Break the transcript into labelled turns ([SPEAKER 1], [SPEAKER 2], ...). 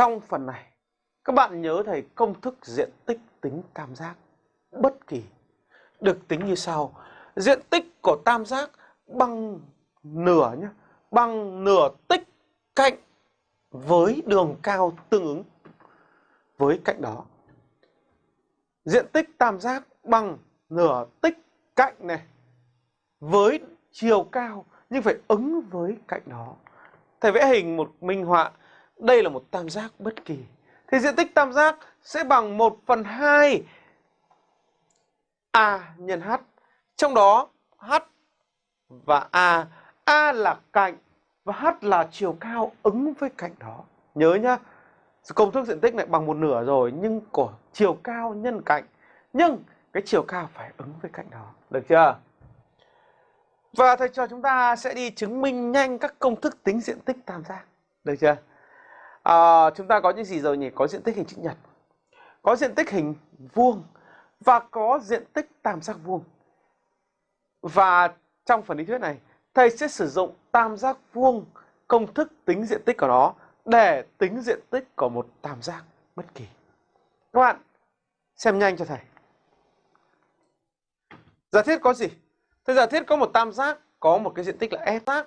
[SPEAKER 1] trong phần này các bạn nhớ thầy công thức diện tích tính tam giác bất kỳ được tính như sau. Diện tích của tam giác bằng nửa nhé, bằng nửa tích cạnh với đường cao tương ứng với cạnh đó. Diện tích tam giác bằng nửa tích cạnh này với chiều cao nhưng phải ứng với cạnh đó. Thầy vẽ hình một minh họa, đây là một tam giác bất kỳ. Thì diện tích tam giác sẽ bằng 1 phần 2 A nhân H. Trong đó H và A, A là cạnh và H là chiều cao ứng với cạnh đó. Nhớ nhá, công thức diện tích này bằng một nửa rồi nhưng của chiều cao nhân cạnh. Nhưng cái chiều cao phải ứng với cạnh đó. Được chưa? Và thầy trò chúng ta sẽ đi chứng minh nhanh các công thức tính diện tích tam giác. Được chưa? À, chúng ta có những gì rồi nhỉ? Có diện tích hình chữ nhật, có diện tích hình vuông và có diện tích tam giác vuông. Và trong phần lý thuyết này, thầy sẽ sử dụng tam giác vuông công thức tính diện tích của nó để tính diện tích của một tam giác bất kỳ. Các bạn xem nhanh cho thầy. Giả thiết có gì? Thầy giả thiết có một tam giác có một cái diện tích là f